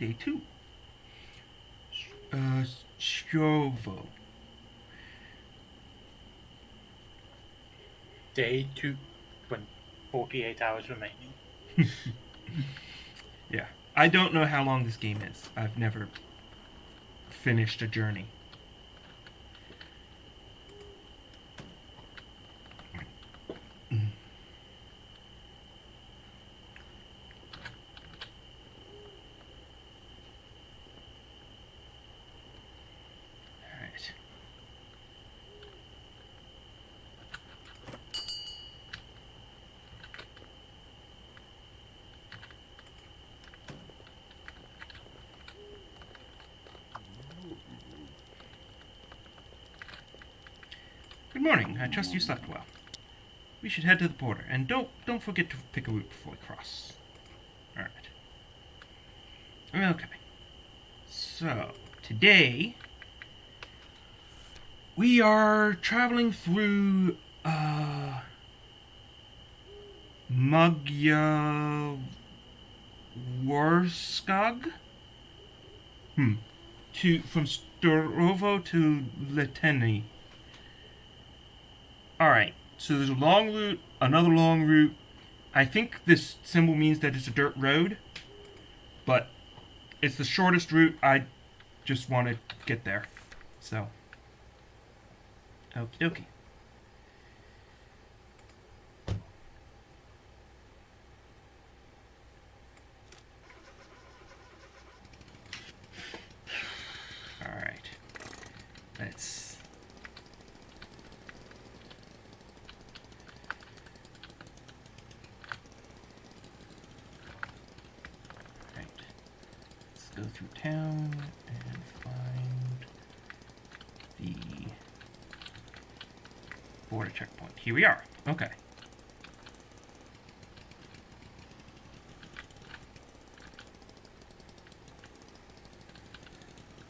Day two. Uh, Strovo. Day two, when 48 hours remaining. Yeah. I don't know how long this game is. I've never finished a journey. Alright. Good morning. I trust you slept well. We should head to the border, and don't don't forget to pick a route before we cross. All right. Okay. So today we are traveling through uh Magya Warskog. Hmm. To from Storovo to Letenye. Alright, so there's a long route, another long route. I think this symbol means that it's a dirt road, but it's the shortest route. I just want to get there. So, dokie. Alright, let's Right. Let's go through town and find the border checkpoint. Here we are. Okay.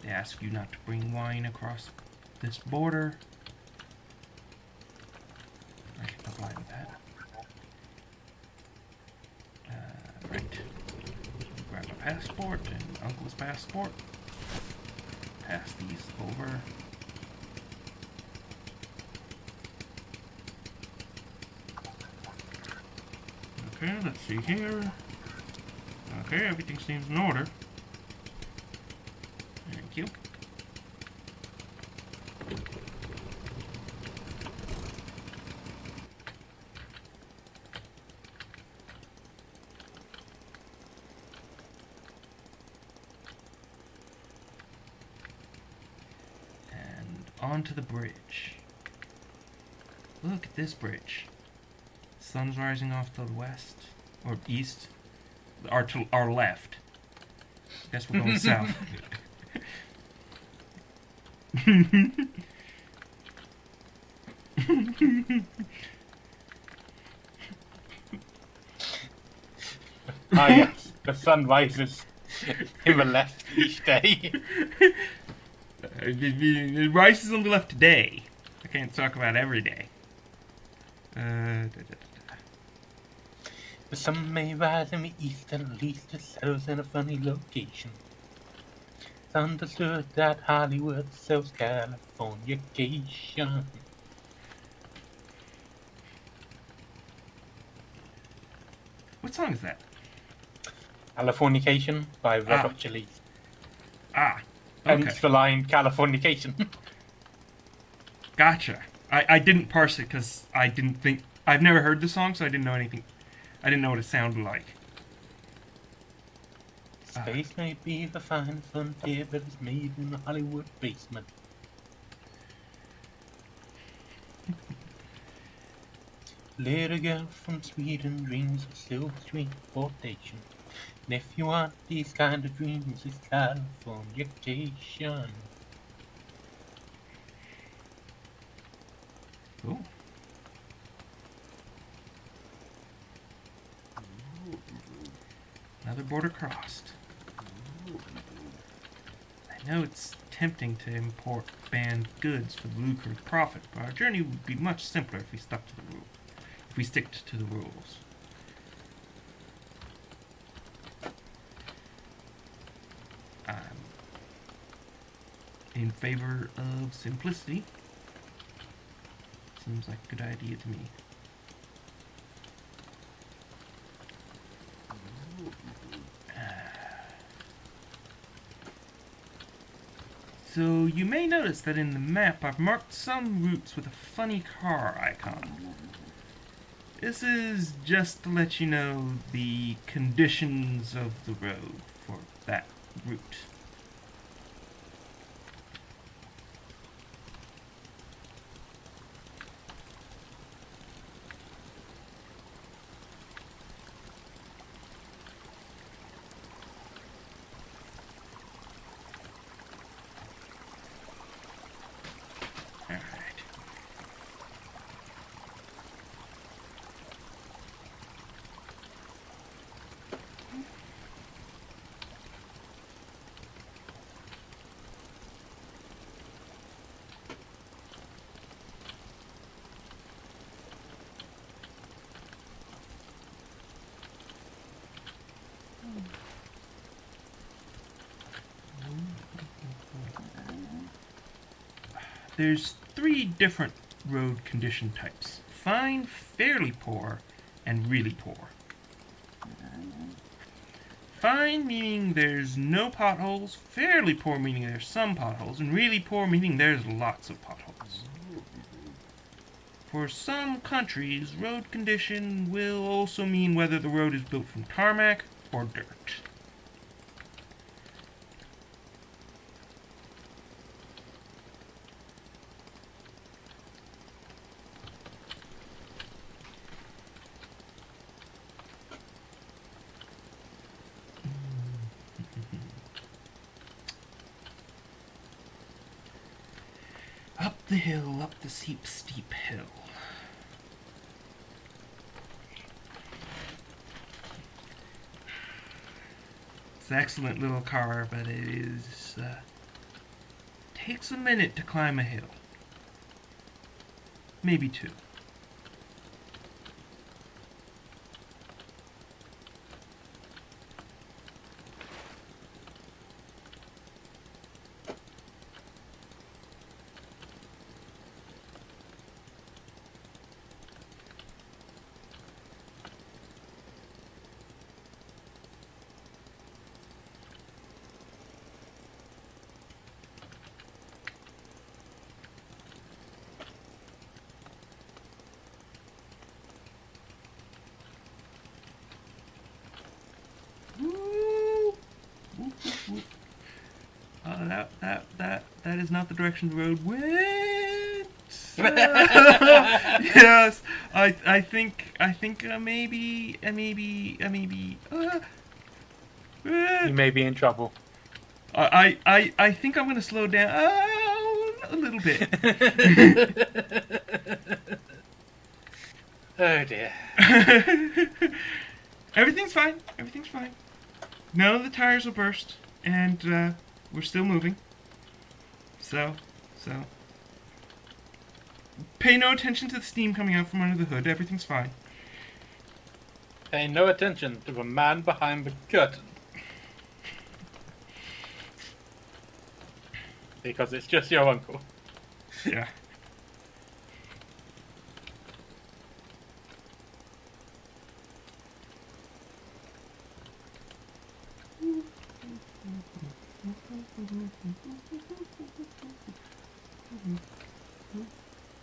They ask you not to bring wine across this border. I can comply with that. Uh, right. Grab a passport and uncle's passport. Pass these over. Okay, let's see here. Okay, everything seems in order. Thank you. And onto the bridge. Look at this bridge. Sun's rising off to the west or east, or to our left. Guess we're going south. Ah, yes. The sun rises in the left each day. Uh, it, it- it rises on the left today. I can't talk about every day. Uh, da, da, da, The sun may rise in the east and at least it settles in a funny location. It's understood that Hollywood sells Californication. What song is that? Californication by Red Ah. Hot Chili. Ah, okay, Hence the line Californication. gotcha. I, I didn't parse it because I didn't think I've never heard the song, so I didn't know anything. I didn't know what it sounded like. Uh, Space may be the fine frontier, but it's made in the Hollywood basement. Little girl from Sweden dreams of silver screen transportation. And if you want these kind of dreams, it's Californication. Cool. Another border crossed. I know it's tempting to import banned goods for the lucrative profit, but our journey would be much simpler if we stuck to the rules. If we stick to the rules. I'm in favor of simplicity. Seems like a good idea to me. So you may notice that in the map I've marked some routes with a funny car icon. This is just to let you know the conditions of the road for that route. Alright. There's three different road condition types fine, fairly poor, and really poor. Fine meaning there's no potholes, fairly poor meaning there's some potholes, and really poor meaning there's lots of potholes. For some countries, road condition will also mean whether the road is built from tarmac or dirt. Up the hill, up the steep, steep hill. It's an excellent little car, but it is uh, takes a minute to climb a hill. Maybe two. Woo! Whoop, whoop, whoop. Uh, that that that that is not the direction the road went. yes, I I think I think uh, maybe uh, maybe uh, maybe. Uh, uh, You may be in trouble. I I I I think I'm gonna slow down a little bit. oh dear. Everything's fine. Everything's fine. None of the tires will burst, and uh, we're still moving. So, so. Pay no attention to the steam coming out from under the hood. Everything's fine. Pay no attention to the man behind the curtain. Because it's just your uncle. Yeah.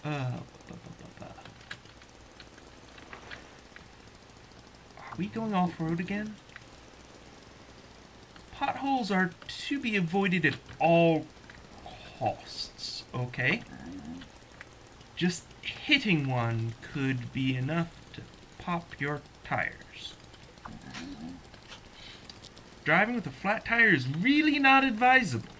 Uh. Are we going off road again? Potholes are to be avoided at all costs, okay? Just hitting one could be enough to pop your tires. Driving with a flat tire is really not advisable.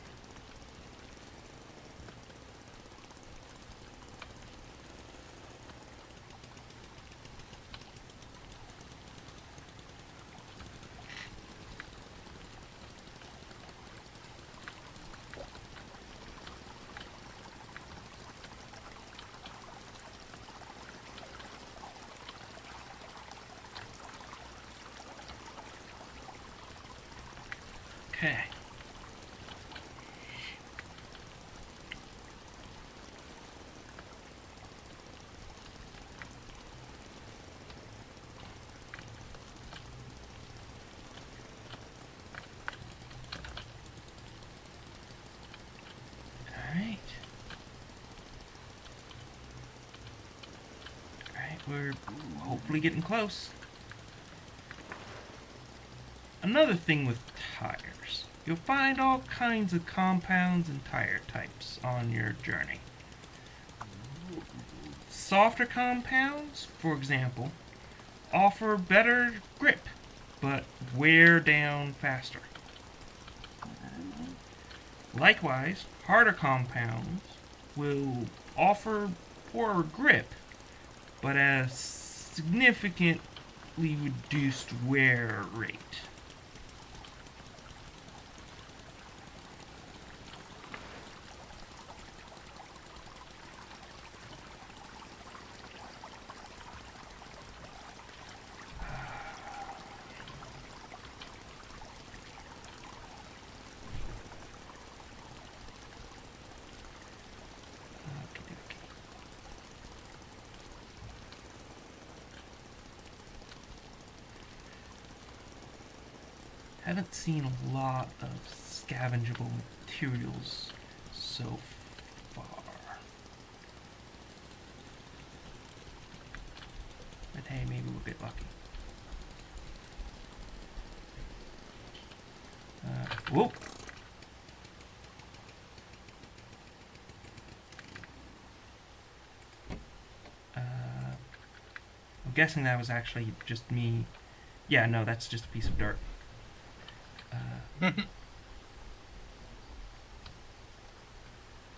Okay. we're hopefully getting close. Another thing with You'll find all kinds of compounds and tire types on your journey. Softer compounds, for example, offer better grip, but wear down faster. Likewise, harder compounds will offer poorer grip, but a significantly reduced wear rate. Haven't seen a lot of scavengeable materials so far. But hey, maybe we'll get lucky. Uh, whoop! Uh, I'm guessing that was actually just me. Yeah, no, that's just a piece of dirt.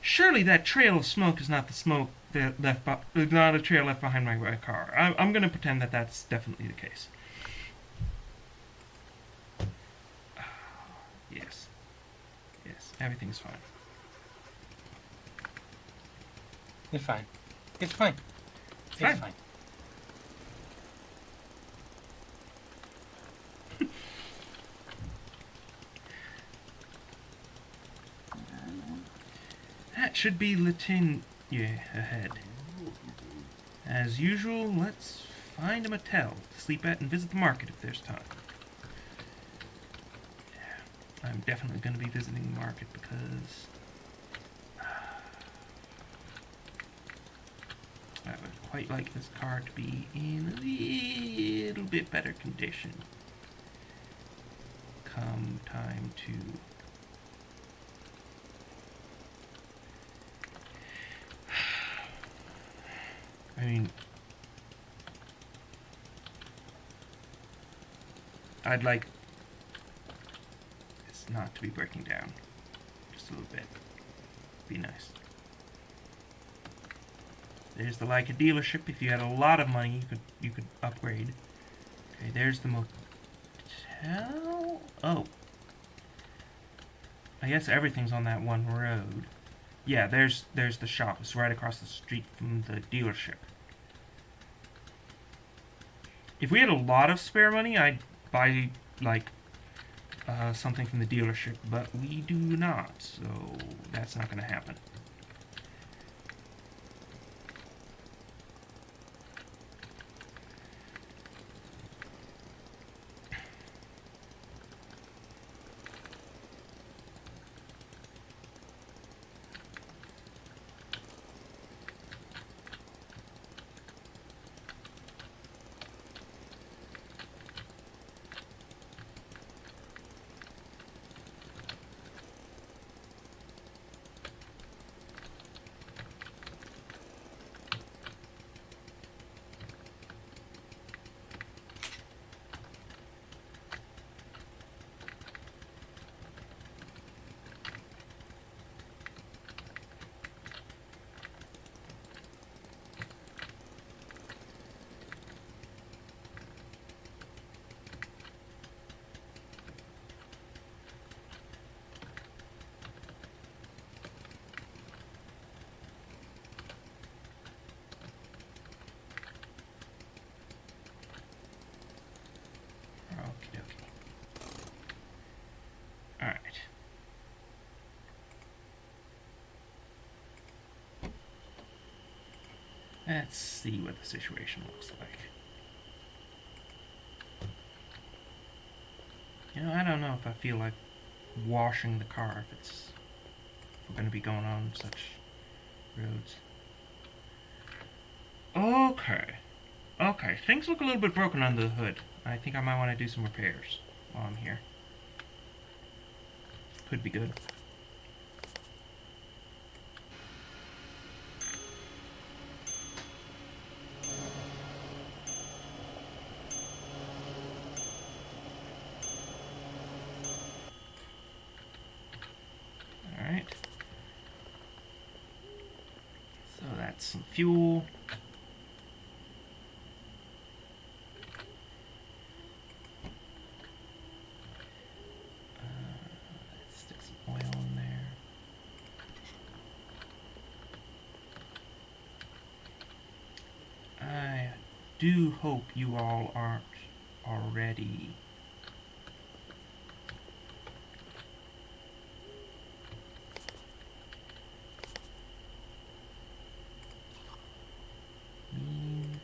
Surely that trail of smoke is not the smoke that left, be- not a trail left behind my my car. I- I'm going to pretend that that's definitely the case. Yes. Yes, everything's fine. It's fine. It's fine. It's fine. fine. That should be Latinia ahead. As usual, let's find a motel to sleep at and visit the market if there's time. I'm definitely going to be visiting the market because I would quite like this car to be in a little bit better condition come time to I mean, I'd like this not to be breaking down just a little bit. Be nice. There's the Laika dealership. If you had a lot of money, you could you could upgrade. Okay, there's the motel. Oh, I guess everything's on that one road. Yeah, there's there's the shop. It's right across the street from the dealership. If we had a lot of spare money, I'd buy like uh, something from the dealership, but we do not, so that's not going to happen. Let's see what the situation looks like. You know, I don't know if I feel like washing the car if it's if we're going to be going on such roads. Okay. Okay, things look a little bit broken under the hood. I think I might want to do some repairs while I'm here. Could be good. Alright. So that's some fuel. Uh, stick some oil in there. I do hope you all aren't already mean.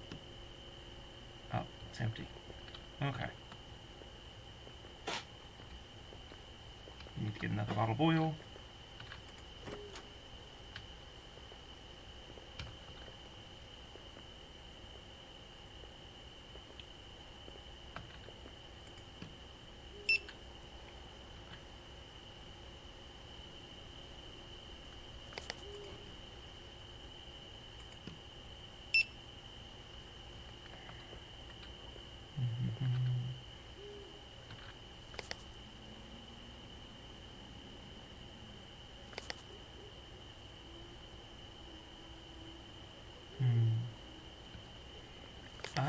Oh, it's empty. Okay. Need to get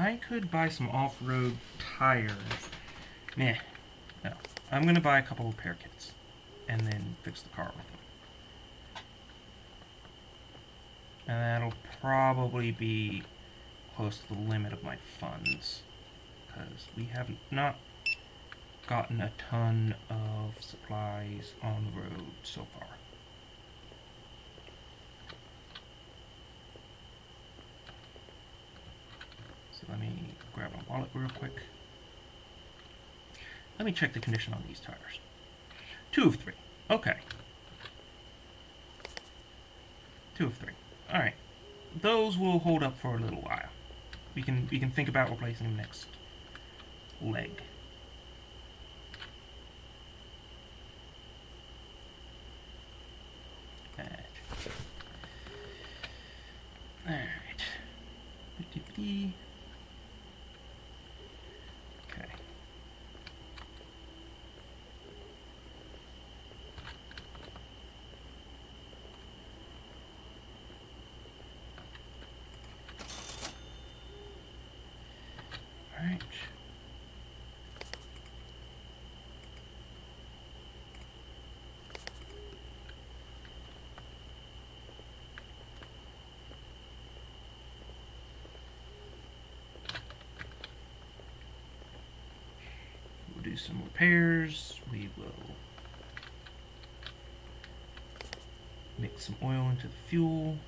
I could buy some off-road tires. Meh. No. I'm gonna buy a couple of repair kits. And then fix the car with them. And that'll probably be close to the limit of my funds. Because we have not gotten a ton of supplies on the road so far. Let me grab my wallet real quick. Let me check the condition on these tires. Two of three. Okay. Two of three. Alright. Those will hold up for a little while. We can we can think about replacing them next leg. Alright. Alright. P. Okay. We'll do some repairs. We will mix some oil into the fuel.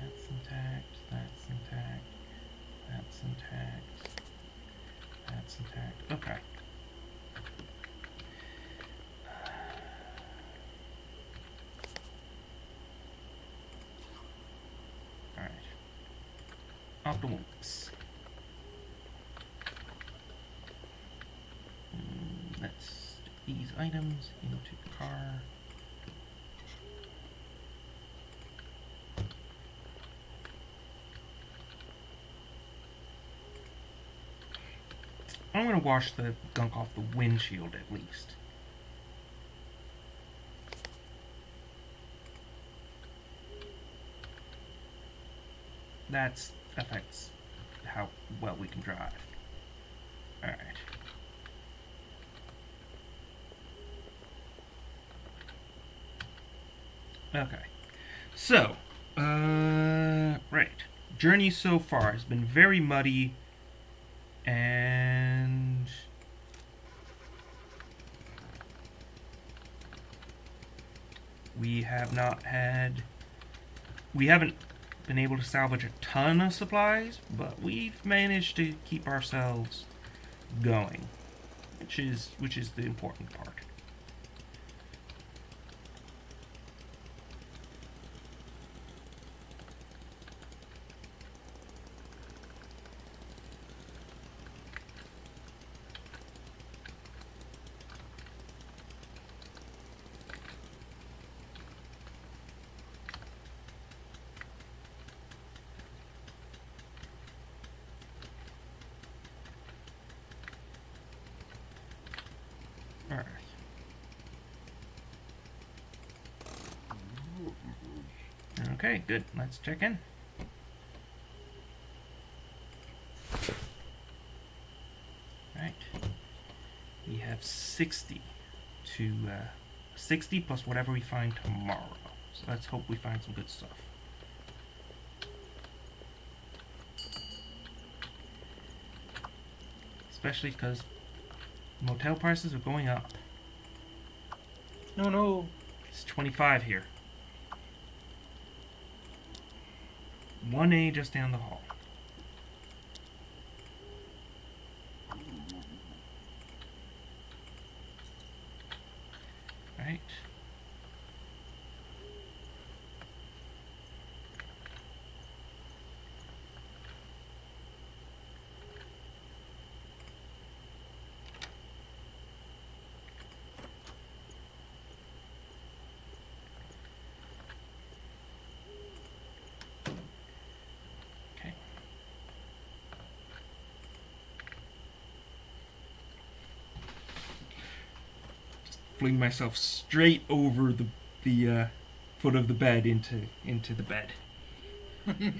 That's intact, that's intact, that's intact, that's intact. Okay. Alright. Optimal mix. Mm, Let's stick these items into the car. I'm gonna wash the gunk off the windshield at least. That affects how well we can drive. Alright. Okay. So, uh, right. Journey so far has been very muddy and We have not had. We haven't been able to salvage a ton of supplies, but we've managed to keep ourselves going, which is which is the important part. Alright. Okay, good. Let's check in. Right. We have 60 to uh, 60 plus whatever we find tomorrow. So let's hope we find some good stuff. Especially because motel prices are going up. No, no. It's 25 here. 1A just down the hall. Right. Fling myself straight over the the uh, foot of the bed into into the bed.